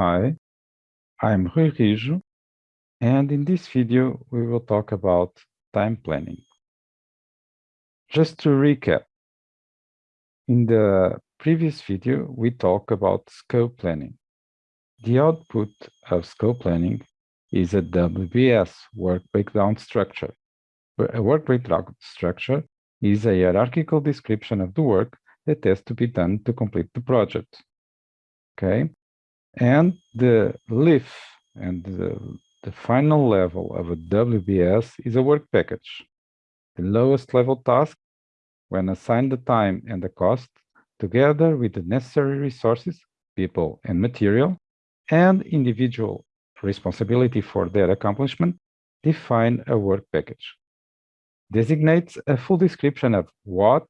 Hi, I'm Rui Rijo, and in this video we will talk about time planning. Just to recap, in the previous video we talked about scope planning. The output of scope planning is a WBS, work breakdown structure. A work breakdown structure is a hierarchical description of the work that has to be done to complete the project. Okay, and the leaf and the, the final level of a WBS is a work package. The lowest level task, when assigned the time and the cost, together with the necessary resources, people and material, and individual responsibility for their accomplishment, define a work package. Designates a full description of what,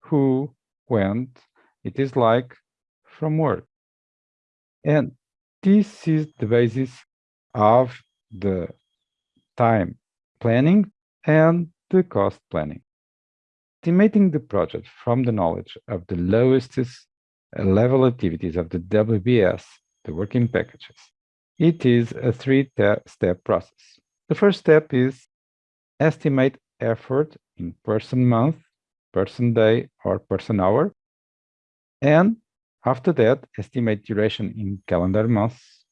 who, when it is like from work. And this is the basis of the time planning and the cost planning. Estimating the project from the knowledge of the lowest level activities of the WBS, the working packages. It is a three-step process. The first step is estimate effort in person month, person day, or person hour, and after that, estimate duration in calendar months,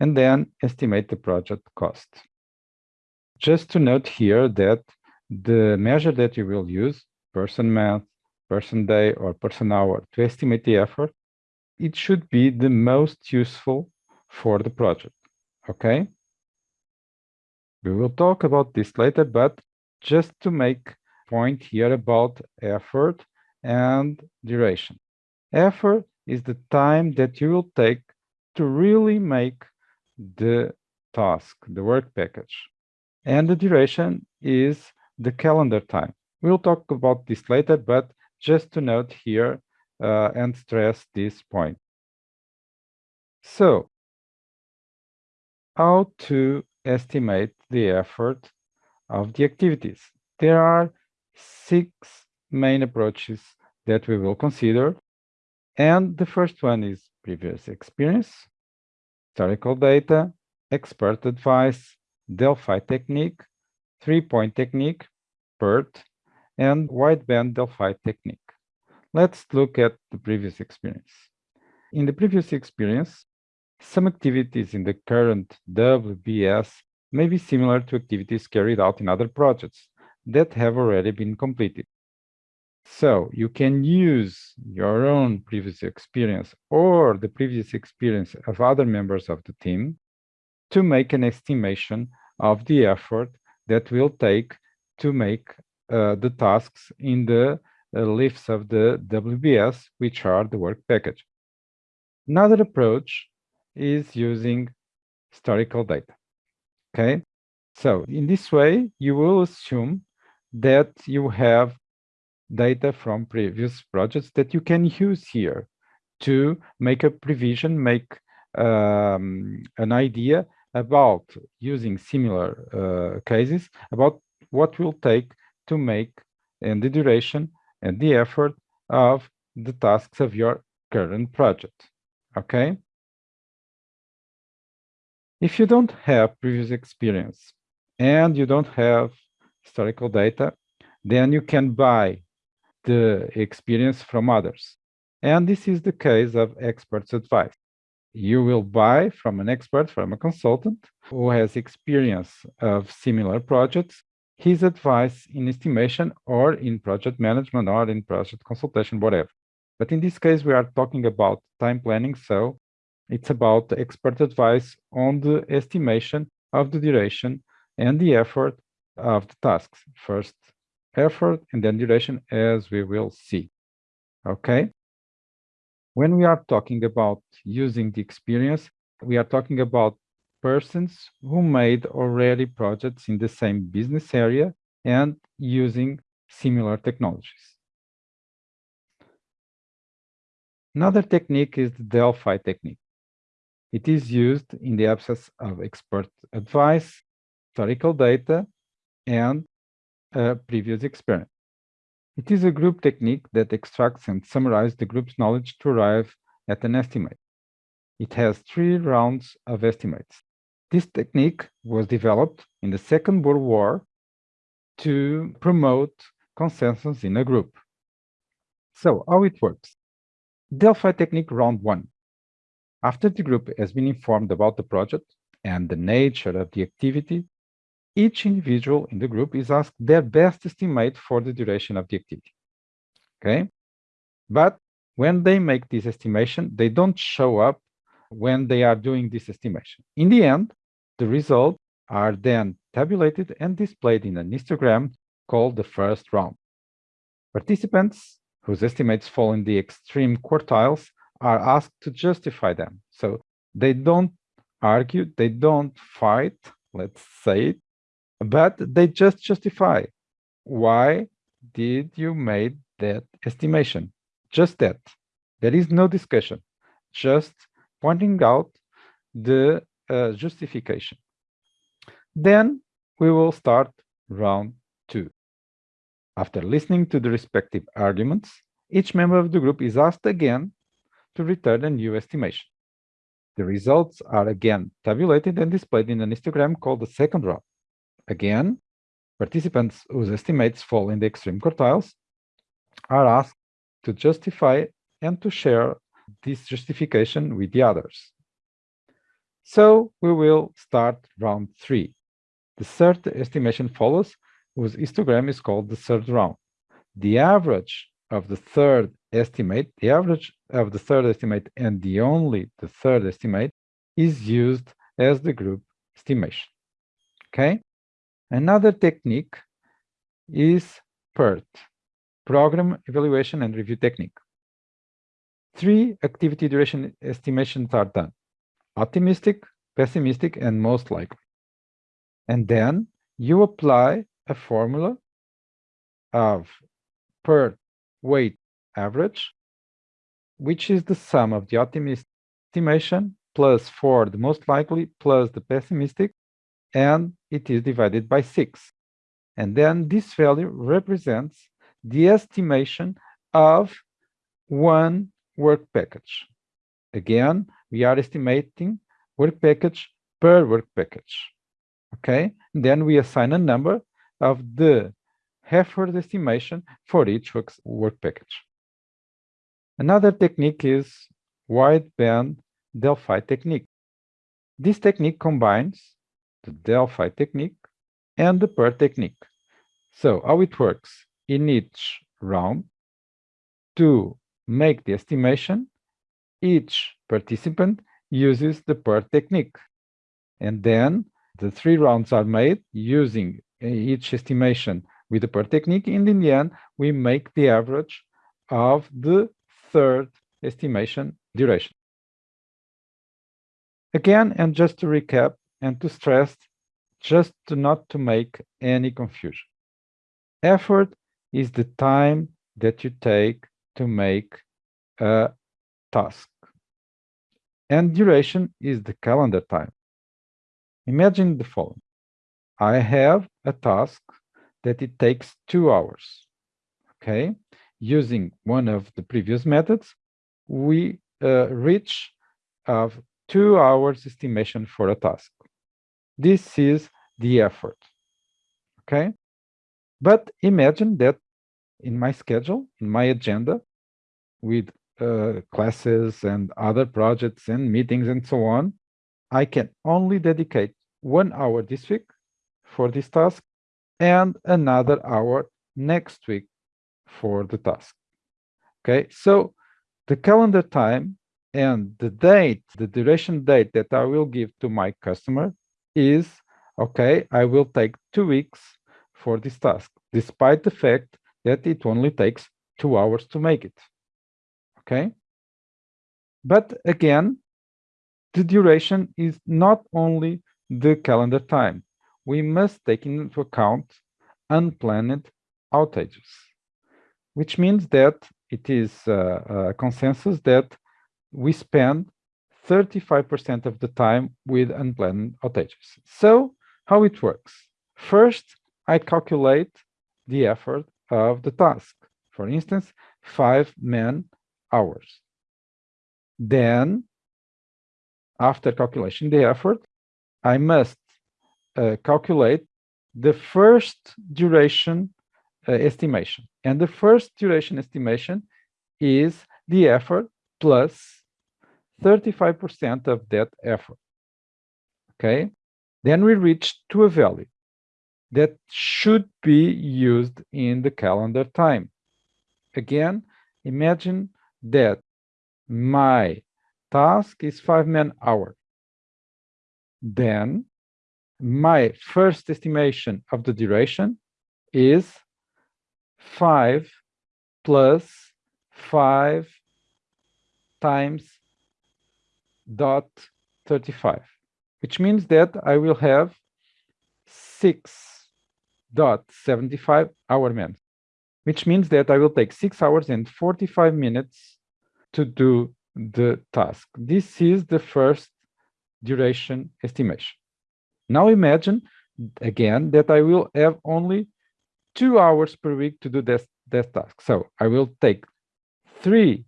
and then estimate the project cost. Just to note here that the measure that you will use, person month, person day, or person hour, to estimate the effort, it should be the most useful for the project, okay? We will talk about this later, but just to make point here about effort and duration. Effort is the time that you will take to really make the task, the work package. And the duration is the calendar time. We'll talk about this later, but just to note here uh, and stress this point. So, how to estimate the effort of the activities? There are six main approaches that we will consider and the first one is previous experience, historical data, expert advice, Delphi technique, three-point technique, PERT, and wideband Delphi technique. Let's look at the previous experience. In the previous experience, some activities in the current WBS may be similar to activities carried out in other projects that have already been completed. So you can use your own previous experience or the previous experience of other members of the team to make an estimation of the effort that will take to make uh, the tasks in the uh, lifts of the WBS, which are the work package. Another approach is using historical data. Okay, so in this way, you will assume that you have data from previous projects that you can use here to make a prevision, make um, an idea about using similar uh, cases, about what will take to make and the duration and the effort of the tasks of your current project, okay? If you don't have previous experience and you don't have historical data, then you can buy the experience from others. And this is the case of experts' advice. You will buy from an expert, from a consultant who has experience of similar projects, his advice in estimation or in project management or in project consultation, whatever. But in this case, we are talking about time planning, so it's about expert advice on the estimation of the duration and the effort of the tasks. First, effort and then duration as we will see. Okay. When we are talking about using the experience, we are talking about persons who made already projects in the same business area and using similar technologies. Another technique is the Delphi technique. It is used in the absence of expert advice, historical data, and previous experience. It is a group technique that extracts and summarizes the group's knowledge to arrive at an estimate. it has three rounds of estimates. This technique was developed in the Second World War to promote consensus in a group. So how it works? Delphi technique round one. After the group has been informed about the project and the nature of the activity, each individual in the group is asked their best estimate for the duration of the activity. Okay? But when they make this estimation, they don't show up when they are doing this estimation. In the end, the results are then tabulated and displayed in an histogram called the first round. Participants whose estimates fall in the extreme quartiles are asked to justify them. So they don't argue, they don't fight, let's say it, but they just justify why did you made that estimation? Just that. There is no discussion, just pointing out the uh, justification. Then we will start round two. After listening to the respective arguments, each member of the group is asked again to return a new estimation. The results are again tabulated and displayed in an histogram called the second round. Again, participants whose estimates fall in the extreme quartiles are asked to justify and to share this justification with the others. So we will start round three. The third estimation follows, whose histogram is called the third round. The average of the third estimate, the average of the third estimate and the only the third estimate is used as the group estimation. Okay? Another technique is PERT, Program Evaluation and Review Technique. Three activity duration estimations are done, optimistic, pessimistic, and most likely. And then you apply a formula of per weight average, which is the sum of the optimistic estimation plus for the most likely plus the pessimistic, and it is divided by 6. And then this value represents the estimation of one work package. Again, we are estimating work package per work package okay? Then we assign a number of the effort estimation for each work, work package. Another technique is wideband Delphi technique. This technique combines the Delphi technique and the PERT technique. So how it works, in each round, to make the estimation, each participant uses the PERT technique. And then the three rounds are made using uh, each estimation with the PERT technique, and in the end, we make the average of the third estimation duration. Again, and just to recap and to stress, just to not to make any confusion. Effort is the time that you take to make a task. And duration is the calendar time. Imagine the following. I have a task that it takes two hours. Okay, using one of the previous methods, we uh, reach of two hours estimation for a task. This is the effort. Okay, but imagine that in my schedule, in my agenda, with uh, classes and other projects and meetings and so on, I can only dedicate one hour this week for this task and another hour next week for the task. Okay, so the calendar time and the date, the duration date that I will give to my customer is, okay, I will take two weeks for this task, despite the fact that it only takes two hours to make it. Okay. But again, the duration is not only the calendar time. We must take into account unplanned outages, which means that it is a, a consensus that we spend 35% of the time with unplanned outages. So how it works? First, I calculate the effort of the task. For instance, five man hours. Then after calculation the effort, I must uh, calculate the first duration uh, estimation. And the first duration estimation is the effort plus 35% of that effort. Okay, then we reach to a value that should be used in the calendar time. Again, imagine that my task is five man hour. Then my first estimation of the duration is 5 plus 5 times dot 35, which means that I will have 6 dot 75 hour man, which means that I will take 6 hours and 45 minutes to do the task. This is the first duration estimation. Now imagine again that I will have only two hours per week to do this, this task. So I will take three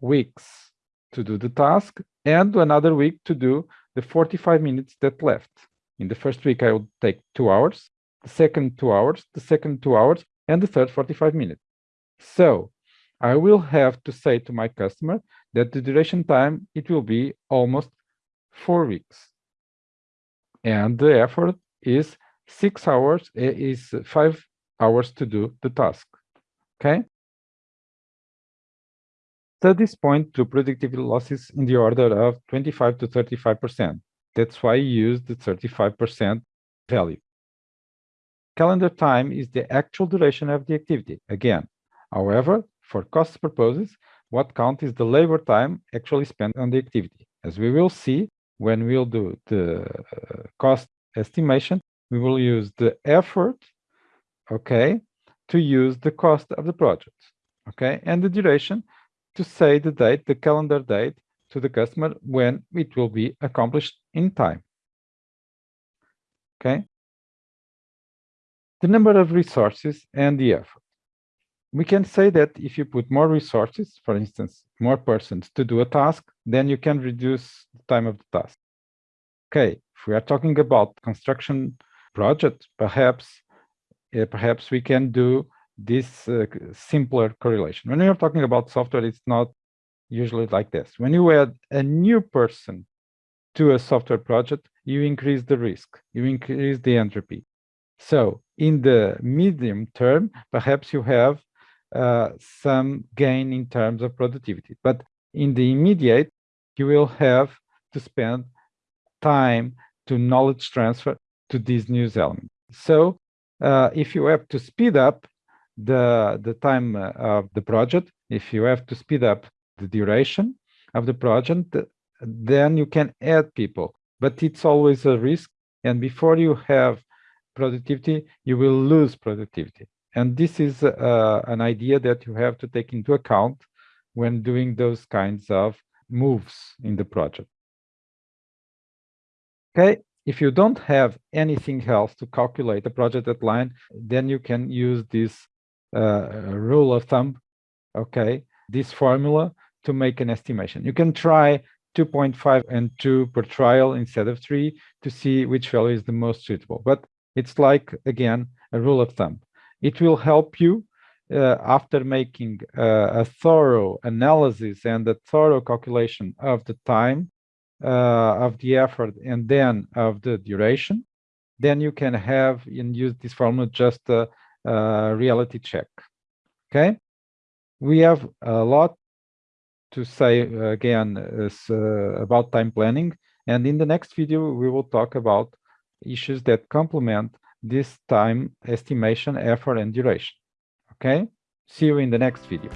weeks to do the task and another week to do the 45 minutes that left. In the first week, I will take two hours, the second two hours, the second two hours, and the third 45 minutes. So I will have to say to my customer that the duration time, it will be almost four weeks and the effort is six hours eh, is five hours to do the task okay studies point to productivity losses in the order of 25 to 35 percent. That's why I use the 35 percent value. Calendar time is the actual duration of the activity again. However for cost purposes what counts is the labor time actually spent on the activity? As we will see when we'll do the uh, cost estimation, we will use the effort, okay, to use the cost of the project, okay, and the duration to say the date, the calendar date to the customer when it will be accomplished in time, okay. The number of resources and the effort. We can say that if you put more resources, for instance, more persons to do a task, then you can reduce the time of the task. Okay, if we are talking about construction project, perhaps uh, perhaps we can do this uh, simpler correlation. When you're talking about software, it's not usually like this. When you add a new person to a software project, you increase the risk, you increase the entropy. So in the medium term, perhaps you have uh, some gain in terms of productivity. But in the immediate, you will have to spend time to knowledge transfer to these new elements. So uh, if you have to speed up the, the time uh, of the project, if you have to speed up the duration of the project, then you can add people. But it's always a risk. And before you have productivity, you will lose productivity. And this is uh, an idea that you have to take into account when doing those kinds of moves in the project. Okay, if you don't have anything else to calculate the project deadline, then you can use this rule of thumb, okay, this formula to make an estimation. You can try 2.5 and 2 per trial instead of 3 to see which value is the most suitable. But it's like, again, a rule of thumb. It will help you uh, after making uh, a thorough analysis and a thorough calculation of the time uh, of the effort and then of the duration, then you can have and use this formula just a reality check. Okay, we have a lot to say uh, again uh, about time planning, and in the next video we will talk about issues that complement this time estimation, effort, and duration. Okay, see you in the next video.